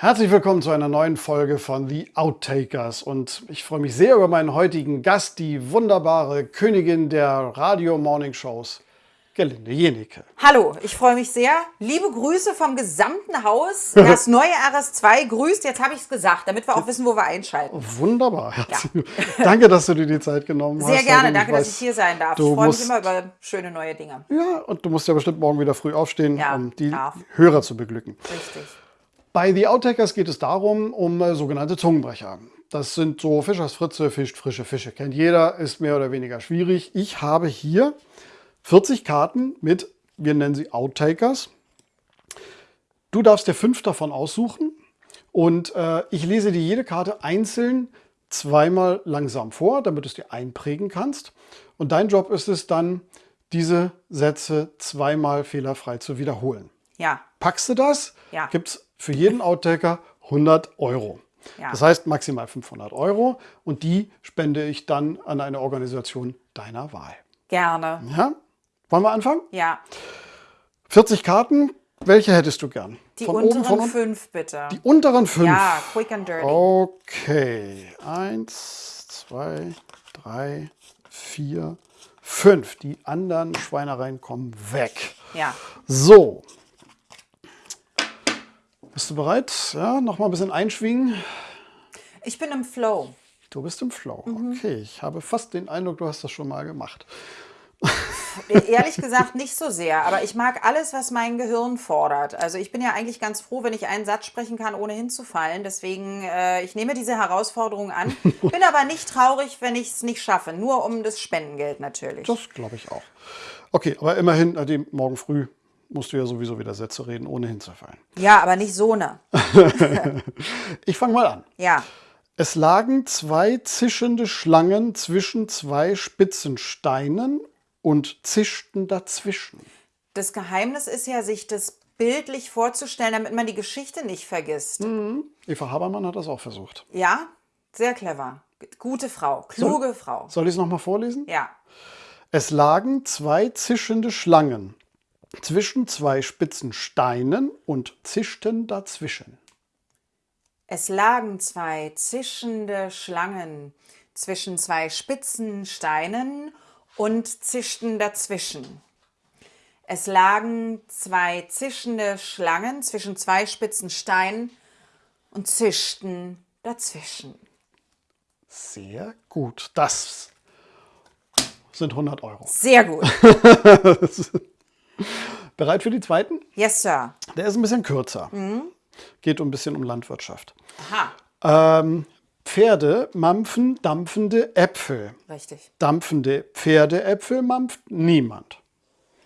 Herzlich willkommen zu einer neuen Folge von The Outtakers und ich freue mich sehr über meinen heutigen Gast, die wunderbare Königin der Radio Morning Shows, Gelinde Jenike. Hallo, ich freue mich sehr. Liebe Grüße vom gesamten Haus. Das neue RS2 grüßt, jetzt habe ich es gesagt, damit wir auch wissen, wo wir einschalten. Wunderbar. Ja. Danke, dass du dir die Zeit genommen sehr hast. Sehr gerne, danke, weiß, dass ich hier sein darf. Ich freue mich immer über schöne neue Dinge. Ja, und du musst ja bestimmt morgen wieder früh aufstehen, ja, um die darf. Hörer zu beglücken. Richtig. Bei The Outtakers geht es darum, um äh, sogenannte Zungenbrecher. Das sind so Fischers Fritze, fischt frische Fische. Kennt jeder, ist mehr oder weniger schwierig. Ich habe hier 40 Karten mit, wir nennen sie Outtakers. Du darfst dir fünf davon aussuchen und äh, ich lese dir jede Karte einzeln zweimal langsam vor, damit du es dir einprägen kannst. Und dein Job ist es dann, diese Sätze zweimal fehlerfrei zu wiederholen. Ja. Packst du das? Ja. Gibt es für jeden Outtaker 100 Euro. Ja. Das heißt maximal 500 Euro und die spende ich dann an eine Organisation deiner Wahl. Gerne. Ja? Wollen wir anfangen? Ja. 40 Karten. Welche hättest du gern? Die Von unteren oben, von fünf, bitte. Die unteren fünf. Ja, quick and dirty. Okay. Eins, zwei, drei, vier, fünf. Die anderen Schweinereien kommen weg. Ja. So. Bist du bereit? Ja, noch mal ein bisschen einschwingen. Ich bin im Flow. Du bist im Flow. Mhm. Okay, ich habe fast den Eindruck, du hast das schon mal gemacht. Ehrlich gesagt nicht so sehr, aber ich mag alles, was mein Gehirn fordert. Also ich bin ja eigentlich ganz froh, wenn ich einen Satz sprechen kann, ohne hinzufallen. Deswegen, äh, ich nehme diese Herausforderung an. Bin aber nicht traurig, wenn ich es nicht schaffe. Nur um das Spendengeld natürlich. Das glaube ich auch. Okay, aber immerhin, Nadine, morgen früh musst du ja sowieso wieder Sätze reden, ohne hinzufallen. Ja, aber nicht so ne. ich fange mal an. Ja. Es lagen zwei zischende Schlangen zwischen zwei spitzen Steinen und zischten dazwischen. Das Geheimnis ist ja, sich das bildlich vorzustellen, damit man die Geschichte nicht vergisst. Mhm. Eva Habermann hat das auch versucht. Ja, sehr clever. Gute Frau, kluge soll, Frau. Soll ich es nochmal vorlesen? Ja. Es lagen zwei zischende Schlangen zwischen zwei spitzen Steinen und zischten dazwischen. Es lagen zwei zischende Schlangen zwischen zwei spitzen Steinen und zischten dazwischen. Es lagen zwei zischende Schlangen zwischen zwei spitzen Steinen und zischten dazwischen. Sehr gut. Das sind 100 Euro. Sehr gut. Bereit für die zweiten? Yes, Sir. Der ist ein bisschen kürzer. Geht ein bisschen um Landwirtschaft. Aha. Ähm, Pferde mampfen dampfende Äpfel. Richtig. Dampfende Pferdeäpfel mampft niemand.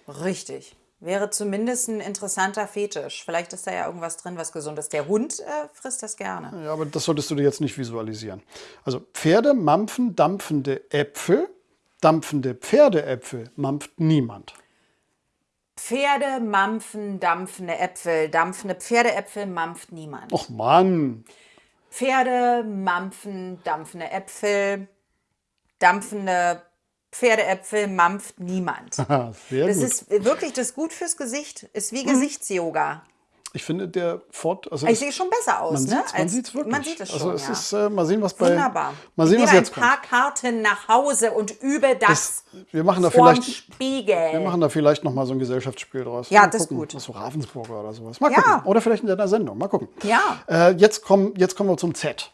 Richtig. Wäre zumindest ein interessanter Fetisch. Vielleicht ist da ja irgendwas drin, was gesund ist. Der Hund äh, frisst das gerne. Ja, aber das solltest du dir jetzt nicht visualisieren. Also Pferde mampfen dampfende Äpfel. Dampfende Pferdeäpfel mampft niemand. Pferde mampfen dampfende Äpfel. Dampfende Pferdeäpfel mampft niemand. Och Mann. Pferde mampfen dampfende Äpfel. Dampfende Pferdeäpfel mampft niemand. Das ist wirklich das gut fürs Gesicht. Ist wie Gesichtsyoga. Ich finde der Fort, also Ich es- sehe schon besser aus, man ne? sieht's, man Als- sieht's wirklich. Man sieht es schon, Also es ja. ist, äh, mal sehen, was bei, Wunderbar. mal sehen, ich was jetzt ein paar kommt. Karten nach Hause und übe das, Wir machen da vielleicht, Spiegel. wir machen da vielleicht noch mal so ein Gesellschaftsspiel draus. Ja, Mal das ist gucken, gut. Was so Ravensburger oder sowas. Mal Ja. gucken. Oder vielleicht in deiner Sendung. Mal gucken. Ja. Äh, jetzt, kommen, jetzt kommen wir zum Z.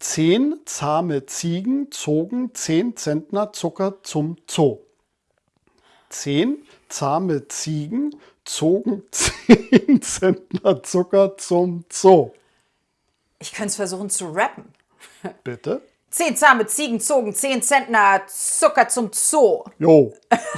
Zehn zahme Ziegen zogen zehn Zentner Zucker zum Zoo. Zehn zahme Ziegen zogen zehn Zentner Zucker zum Zoo. Ich könnte es versuchen zu rappen. Bitte? Zehn zahme Ziegen zogen zehn Zentner Zucker zum Zoo. Jo.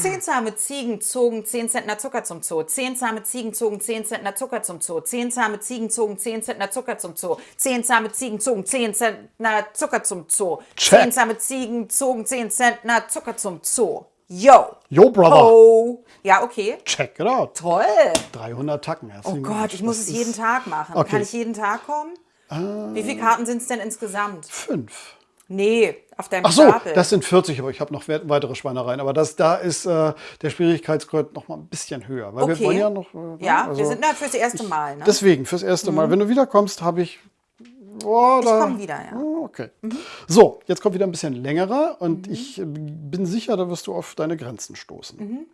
Zehn zahme Ziegen zogen zehn Zentner Zucker zum Zoo. Zehn zahme Ziegen zogen zehn Zentner Zucker zum Zoo. Zehn zahme Ziegen zogen zehn Zentner Zucker zum Zoo. Zehn zahme Ziegen zogen zehn Zentner Zucker zum Zoo. Check. Zehn zahme Ziegen zogen zehn Zentner Zucker zum Zoo. Yo. Yo, Brother. Oh. Ja, okay. Check it out. Toll. 300 Tacken. Oh Gott, ich muss es jeden Tag machen. Okay. Kann ich jeden Tag kommen? Wie viele Karten sind es denn insgesamt? Fünf. Nee, auf deinem Ach so, Stapel. das sind 40, aber ich habe noch we- weitere Schweinereien. Aber das, da ist äh, der Schwierigkeitsgrad noch mal ein bisschen höher. Weil wir Okay. wollen ja noch. Äh, ne, ja, also wir sind da fürs erste Mal. Ne? Deswegen, fürs erste Mal. Wenn du wiederkommst, habe ich. Oh, da, komm wieder, ja. Oh, Okay. So, jetzt kommt wieder ein bisschen längerer und ich äh, bin sicher, da wirst du auf deine Grenzen stoßen.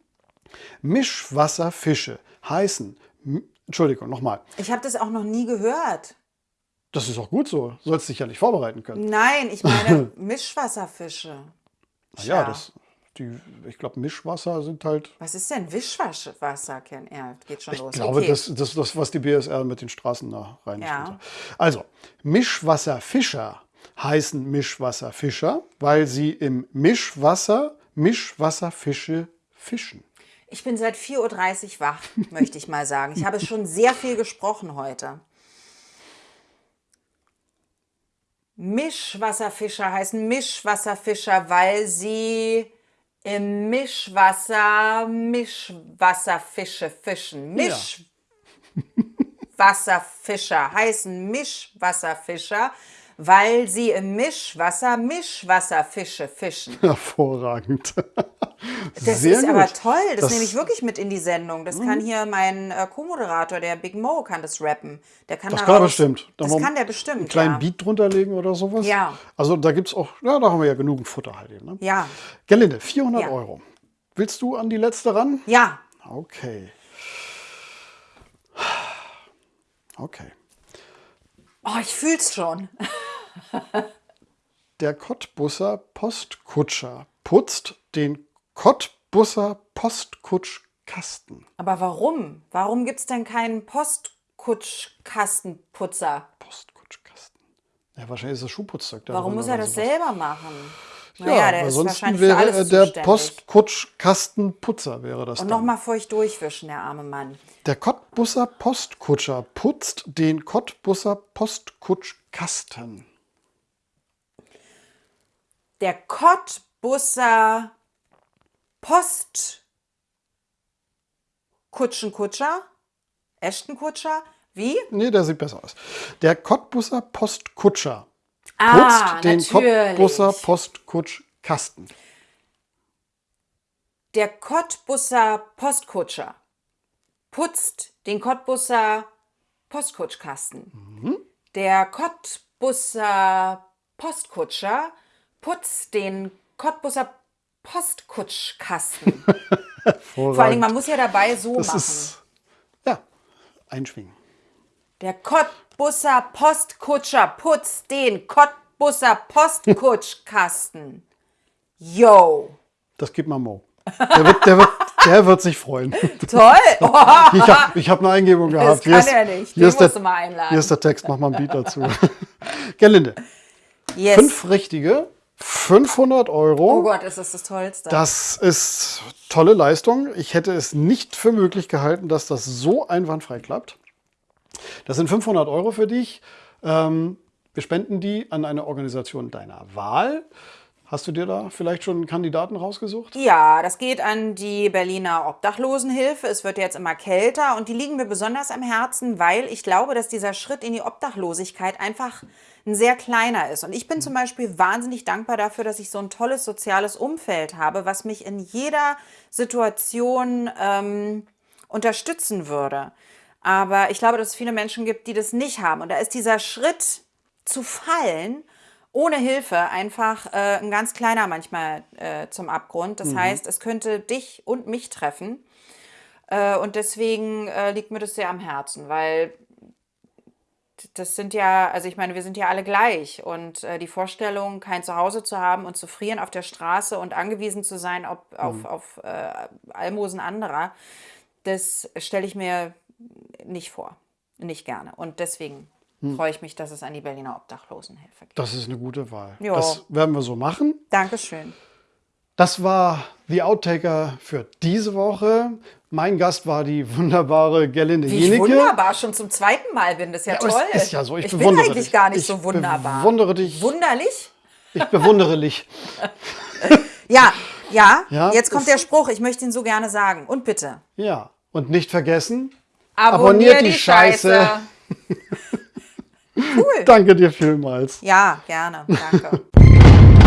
Mischwasserfische heißen. Entschuldigung, nochmal. Ich habe das auch noch nie gehört. Das ist auch gut so. Sollst dich ja nicht vorbereiten können. Nein, ich meine Mischwasserfische. Na Ja, das, die, ich glaube, Mischwasser sind halt. Was ist denn Wischwasser, Ken? Ja, geht schon Ich los. glaube, okay. das ist das, das, was die BSR mit den Straßen da reinigt. Ja. Also, Mischwasserfischer heißen Mischwasserfischer, weil sie im Mischwasser Mischwasserfische fischen. Ich bin seit 4.30 Uhr wach, möchte ich mal sagen. Ich habe schon sehr viel gesprochen heute. Mischwasserfischer heißen Mischwasserfischer, weil sie im Mischwasser Mischwasserfische fischen. Mischwasserfischer heißen Mischwasserfischer, weil sie im Mischwasser Mischwasserfische fischen. Hervorragend. Das Sehr ist aber gut. toll. Das, Das- Mhm. nehme ich wirklich mit in die Sendung. Das kann hier mein äh, Co-Moderator, der Big Mo, kann das rappen. Der kann Das daraus- kann er bestimmt. Da Das kann der bestimmt. Einen kleinen ja. Beat drunter legen oder sowas. Ja. Also da gibt es auch, ja, da haben wir ja genug Futter halt eben. Ne? Ja. Gerlinde, 400 Ja. Euro. Willst du an die letzte ran? Ja. Okay. Okay. Oh, ich fühl's schon. Der Cottbusser Postkutscher putzt den Cottbusser Postkutschkasten. Aber warum? Warum gibt's denn keinen Postkutschkastenputzer? Postkutschkasten. Ja, wahrscheinlich ist das Schuhputzzeug da Warum drin muss er das sowas. selber machen? Ja, Naja, sonst wahrscheinlich wäre er der. Postkutschkastenputzer wäre das Und nochmal feucht durchwischen, der arme Mann. Der Cottbusser Postkutscher putzt den Cottbusser Postkutschkasten. Der Cottbusser Post Kutschenkutscher? Ashtonkutscher? Wie? Nee, der sieht besser aus. Der Cottbusser Postkutscher Ah, putzt den natürlich. Cottbusser Postkutschkasten. Der Cottbusser Postkutscher putzt den Cottbusser Postkutschkasten. Mhm. Der Cottbusser Postkutscher putzt den Cottbusser Postkutschkasten. Vor allem, man muss ja dabei so Das machen. ist, ja, einschwingen. Der Cottbusser Postkutscher putzt den Cottbusser Postkutschkasten. Yo. Das gibt mal Mo. Der wird, der wird, der wird sich freuen. Toll. Oh, Ich habe ich hab eine Eingebung gehabt. kann er nicht. Hier ist, der, mal einladen. hier ist der Text, mach mal ein Beat dazu. Gerlinde, yes. fünf richtige, 500 Euro. Oh Gott, ist das das Tollste. Das ist tolle Leistung. Ich hätte es nicht für möglich gehalten, dass das so einwandfrei klappt. Das sind 500 Euro für dich. Ähm, wir spenden die an eine Organisation deiner Wahl. Hast du dir da vielleicht schon einen Kandidaten rausgesucht? Ja, das geht an die Berliner Obdachlosenhilfe. Es wird jetzt immer kälter und die liegen mir besonders am Herzen, weil ich glaube, dass dieser Schritt in die Obdachlosigkeit einfach ein sehr kleiner ist. Und ich bin zum Beispiel wahnsinnig dankbar dafür, dass ich so ein tolles soziales Umfeld habe, was mich in jeder Situation ähm, unterstützen würde. Aber ich glaube, dass es viele Menschen gibt, die das nicht haben. Und da ist dieser Schritt zu fallen, ohne Hilfe einfach äh, ein ganz kleiner manchmal äh, zum Abgrund. Das heißt, es könnte dich und mich treffen. Äh, und deswegen äh, liegt mir das sehr am Herzen, weil das sind ja, also ich meine, wir sind ja alle gleich. Und äh, die Vorstellung, kein Zuhause zu haben und zu frieren auf der Straße und angewiesen zu sein auf, auf, auf äh, Almosen anderer, das stelle ich mir nicht vor. Nicht gerne. Und deswegen freue ich mich, dass es an die Berliner Obdachlosenhilfe geht. Das ist eine gute Wahl. Ja. Das werden wir so machen. Dankeschön. Das war The Outtaker für diese Woche. Mein Gast war die wunderbare Gerlinde Wie ich Jenecke. wunderbar schon zum zweiten Mal bin, das ist ja, Ja, toll. ist ja so, ich, bin bewundere eigentlich dich. gar nicht ich so wunderbar. bewundere dich. Wunderlich? Ich bewundere dich. Ja, ja, Ja, jetzt kommt der Spruch, ich möchte ihn so gerne sagen. Und bitte. Ja. Und nicht vergessen, Abonnier Abonniert die Scheiße. cool. danke dir vielmals. Ja, gerne. Danke.